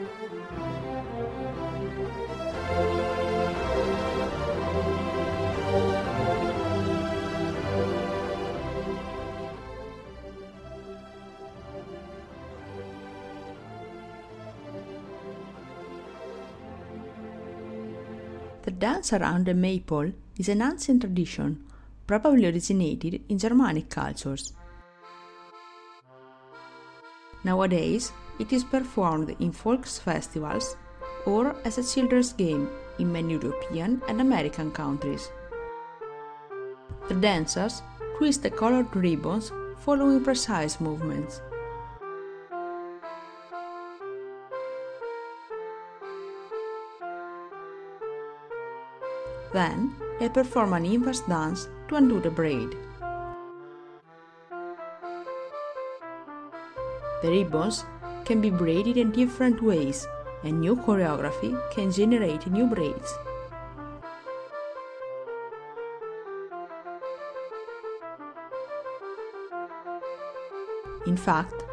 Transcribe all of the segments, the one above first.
The dance around the maypole is an ancient tradition, probably originated in Germanic cultures. Nowadays, it is performed in folk festivals or as a children's game in many European and American countries. The dancers twist the colored ribbons following precise movements. Then, they perform an inverse dance to undo the braid. The ribbons can be braided in different ways, and new choreography can generate new braids. In fact,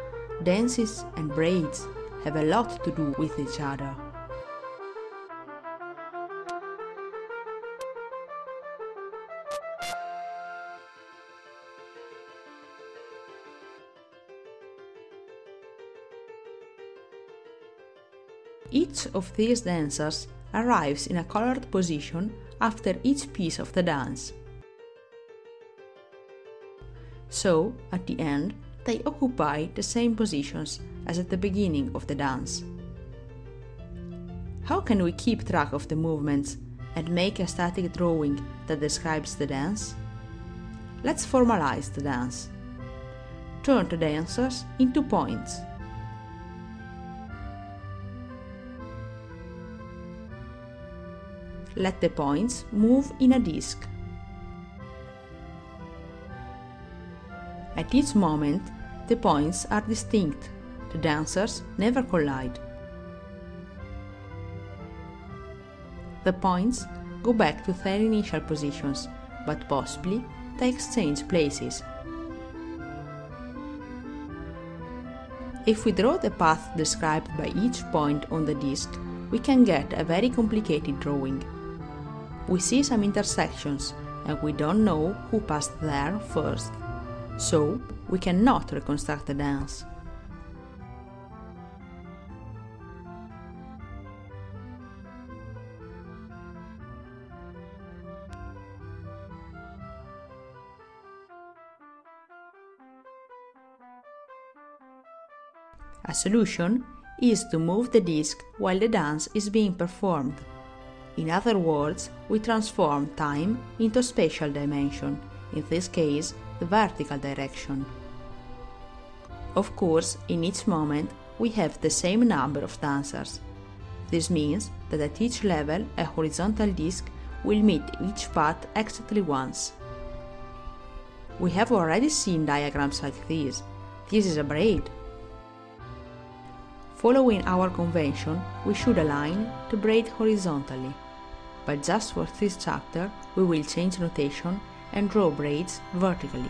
dances and braids have a lot to do with each other. These dancers arrives in a colored position after each piece of the dance. So, at the end, they occupy the same positions as at the beginning of the dance. How can we keep track of the movements and make a static drawing that describes the dance? Let's formalize the dance. Turn the dancers into points. Let the points move in a disk. At each moment, the points are distinct. The dancers never collide. The points go back to their initial positions, but possibly they exchange places. If we draw the path described by each point on the disk, we can get a very complicated drawing. We see some intersections and we don't know who passed there first, so we cannot reconstruct the dance. A solution is to move the disc while the dance is being performed. In other words, we transform time into spatial dimension, in this case, the vertical direction. Of course, in each moment, we have the same number of dancers. This means that at each level, a horizontal disc will meet each path exactly once. We have already seen diagrams like this. This is a braid. Following our convention, we should align the braid horizontally. But just for this chapter, we will change notation and draw braids vertically.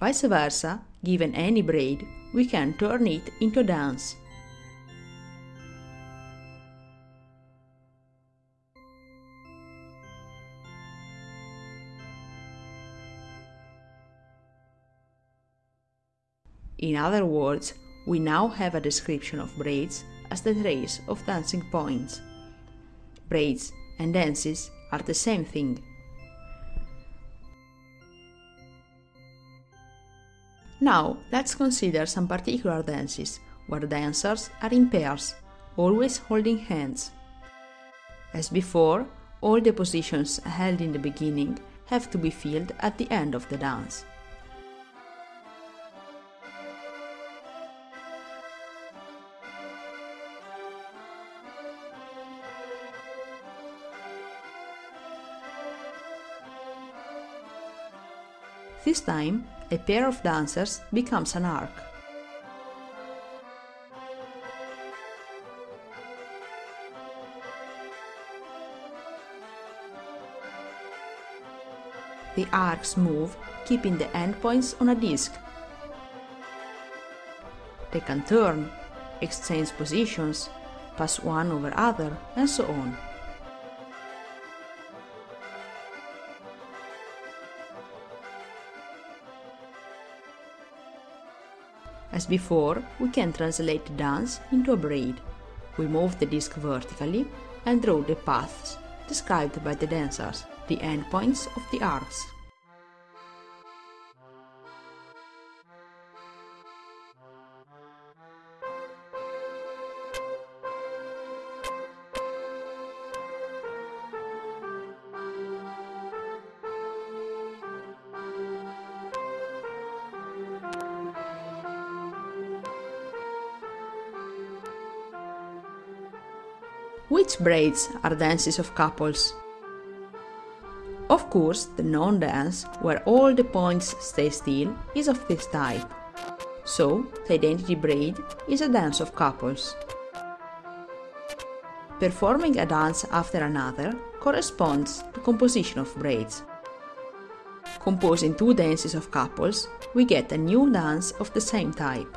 Vice versa, given any braid, we can turn it into dance. In other words, we now have a description of braids as the trace of dancing points. Braids and dances are the same thing. Now let's consider some particular dances where dancers are in pairs, always holding hands. As before, all the positions held in the beginning have to be filled at the end of the dance. This time, a pair of dancers becomes an arc. the arcs move, keeping the endpoints on a disk. They can turn, exchange positions, pass one over other, and so on. As before, we can translate the dance into a braid. We move the disk vertically and draw the paths described by the dancers, the endpoints of the arcs. Which braids are dances of couples? Of course, the non-dance, where all the points stay still, is of this type. So, the identity braid is a dance of couples. Performing a dance after another corresponds to composition of braids. Composing two dances of couples, we get a new dance of the same type.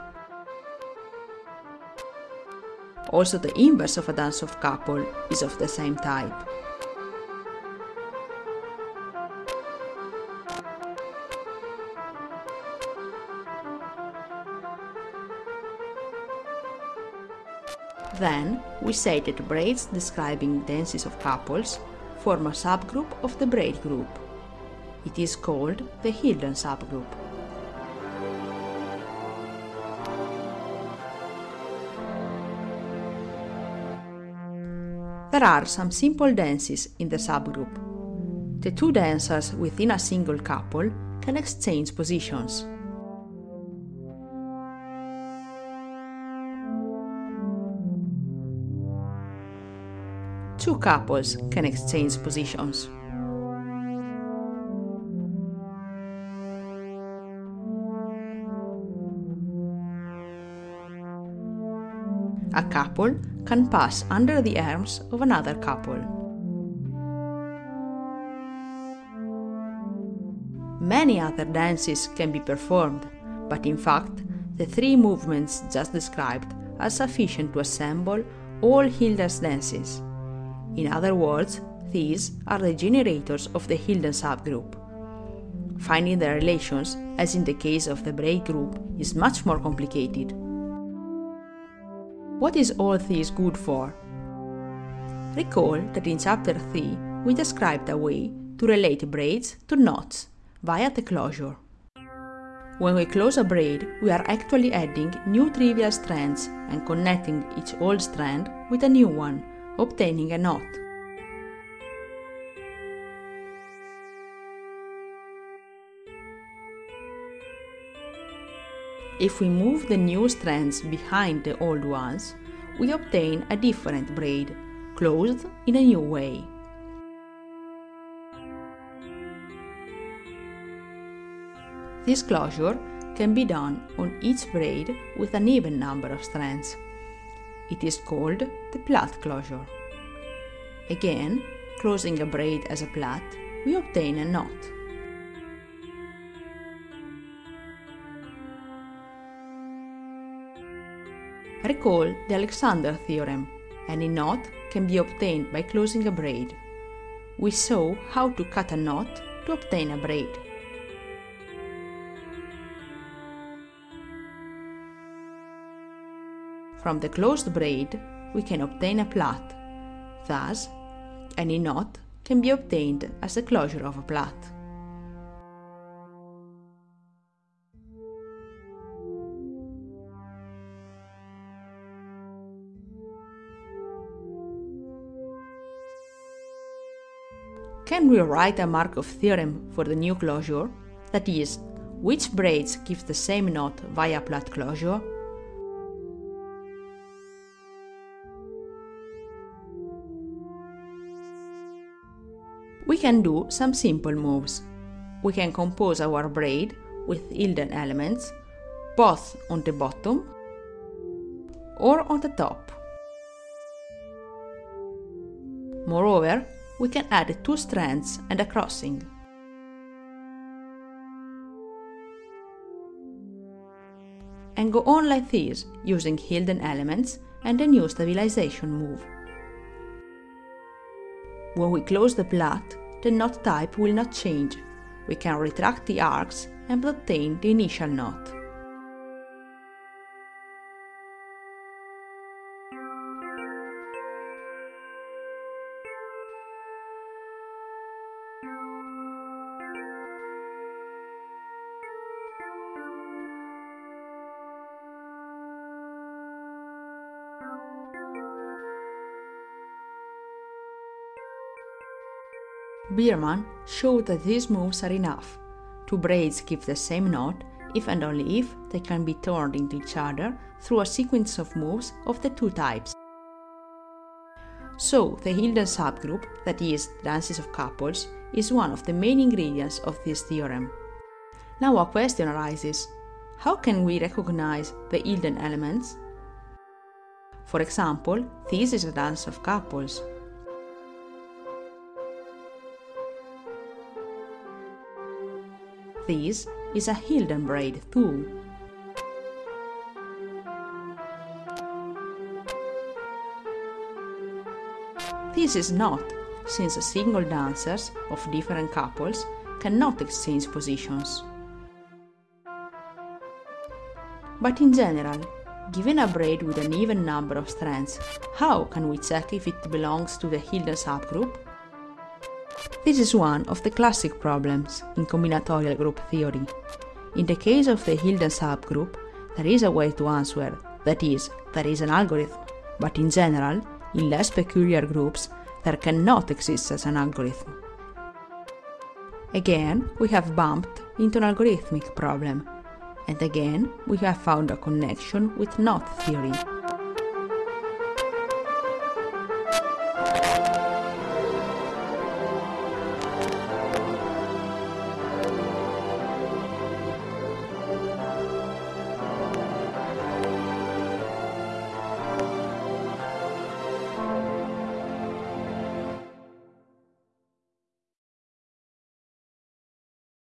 Also the inverse of a dance of couple is of the same type. Then, we say that braids describing dances of couples form a subgroup of the braid group. It is called the Hilden subgroup. There are some simple dances in the subgroup. The two dancers within a single couple can exchange positions. Two couples can exchange positions. A couple can pass under the arms of another couple. Many other dances can be performed, but in fact, the three movements just described are sufficient to assemble all Hilden's dances. In other words, these are the generators of the Hilden subgroup. Finding the relations, as in the case of the braid group, is much more complicated. What is all this good for? Recall that in chapter 3 we described a way to relate braids to knots via the closure. When we close a braid, we are actually adding new trivial strands and connecting each old strand with a new one, obtaining a knot. If we move the new strands behind the old ones, we obtain a different braid, closed in a new way. This closure can be done on each braid with an even number of strands. It is called the plait closure. Again, closing a braid as a plait, we obtain a knot. Recall the Alexander theorem. Any knot can be obtained by closing a braid. We saw how to cut a knot to obtain a braid. From the closed braid, we can obtain a plait. Thus, any knot can be obtained as the closure of a plait. Can we write a Markov theorem for the new closure? That is, which braids give the same knot via plait closure? We can do some simple moves. We can compose our braid with Hilden elements, both on the bottom or on the top. Moreover, we can add two strands and a crossing. And go on like this, using Hilden elements and a new stabilization move. When we close the plait, the knot type will not change. We can retract the arcs and obtain the initial knot. Birman showed that these moves are enough. Two braids give the same knot if and only if they can be turned into each other through a sequence of moves of the two types. So, the Hilden subgroup, that is, dances of couples, is one of the main ingredients of this theorem. Now a question arises how can we recognize the Hilden elements? For example, this is a dance of couples. This is a Hilden braid too. This is not, since single dancers of different couples cannot exchange positions. But in general, given a braid with an even number of strands, how can we check if it belongs to the Hilden subgroup? This is one of the classic problems in combinatorial group theory. In the case of the Hilden subgroup, there is a way to answer, that is, there is an algorithm, but in general, in less peculiar groups, there cannot exist as an algorithm. Again, we have bumped into an algorithmic problem, and again, we have found a connection with knot theory.